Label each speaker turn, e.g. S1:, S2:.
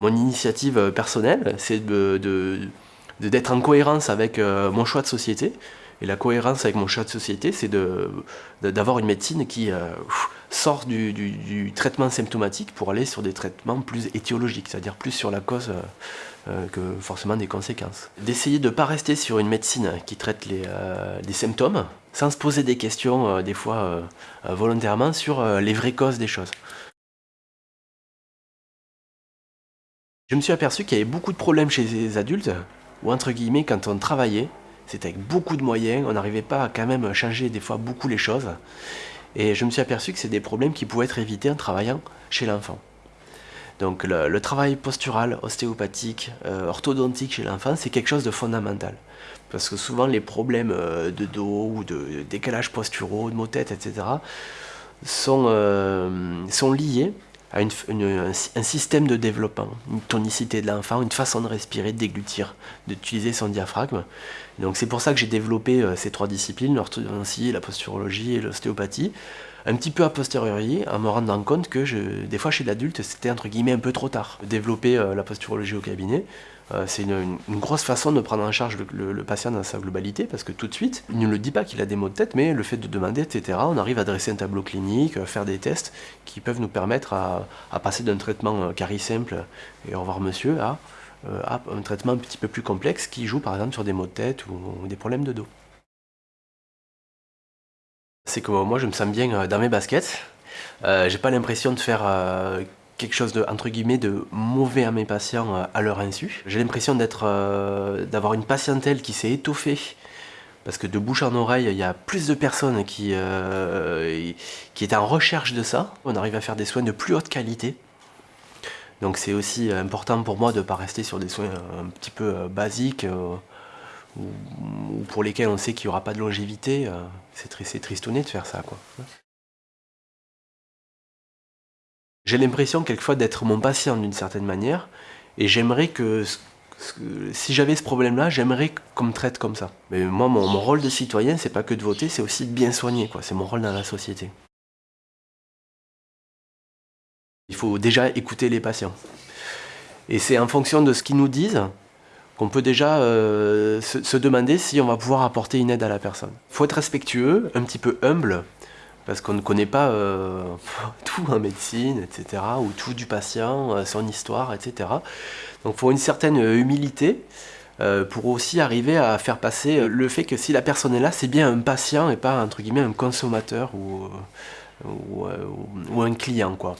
S1: Mon initiative personnelle, c'est d'être de, de, en cohérence avec mon choix de société. Et la cohérence avec mon choix de société, c'est d'avoir une médecine qui sort du, traitement symptomatique pour aller sur des traitements plus étiologiques, c'est-à-dire plus sur la cause que forcément des conséquences. D'essayer de ne pas rester sur une médecine qui traite les, les symptômes, sans se poser des questions, des fois volontairement, sur les vraies causes des choses. Je me suis aperçu qu'il y avait beaucoup de problèmes chez les adultes, ou entre guillemets, quand on travaillait, c'était avec beaucoup de moyens, on n'arrivait pas à quand même changer des fois beaucoup les choses. Et je me suis aperçu que c'est des problèmes qui pouvaient être évités en travaillant chez l'enfant. Donc le, travail postural, ostéopathique, euh, orthodontique chez l'enfant, c'est quelque chose de fondamental. Parce que souvent les problèmes euh, de dos ou de décalage posturaux, de maux tête, etc. euh, sont liés à un, système de développement, une tonicité de l'enfant, une façon de respirer, de déglutir, d'utiliser son diaphragme. Donc c'est pour ça que j'ai développé euh, ces trois disciplines, l'orthodontie, la posturologie et l'ostéopathie, un petit peu a posteriori, en me rendant compte que des fois chez l'adulte, c'était entre guillemets un peu trop tard. Développer euh, la posturologie au cabinet, euh, c'est une, grosse façon de prendre en charge le, patient dans sa globalité, parce que tout de suite, il ne le dit pas qu'il a des maux de tête, mais le fait de demander, etc., on arrive à dresser un tableau clinique, euh, faire des tests qui peuvent nous permettre à, passer d'un traitement carré simple et au revoir monsieur à, un traitement un petit peu plus complexe qui joue par exemple sur des maux de tête ou, des problèmes de dos. C'est que moi je me sens bien dans mes baskets, j'ai pas l'impression de faire quelque chose de mauvais à mes patients euh, à leur insu. J'ai l'impression euh, d'avoir une patientèle qui s'est étoffée parce que de bouche en oreille, il y a plus de personnes qui, euh, qui étaient en recherche de ça. On arrive à faire des soins de plus haute qualité. Donc c'est aussi important pour moi de ne pas rester sur des soins un petit peu basiques ou, pour lesquels on sait qu'il n'y aura pas de longévité. c'est tristouné de faire ça. quoi. J'ai l'impression quelquefois d'être mon patient d'une certaine manière, et j'aimerais que, si j'avais ce problème-là, j'aimerais qu'on me traite comme ça. Mais moi, mon, rôle de citoyen, c'est pas que de voter, c'est aussi de bien soigner. C'est mon rôle dans la société. Il faut déjà écouter les patients. Et c'est en fonction de ce qu'ils nous disent qu'on peut déjà euh, se, demander si on va pouvoir apporter une aide à la personne. Il faut être respectueux, un petit peu humble, parce qu'on ne connaît pas euh, tout en médecine, etc., ou tout du patient, euh, son histoire, etc. Donc il faut une certaine humilité pour aussi arriver à faire passer le fait que si la personne est là, c'est bien un patient et pas, entre guillemets, un consommateur ou, ou, ou un client, quoi.